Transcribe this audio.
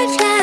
butterfly.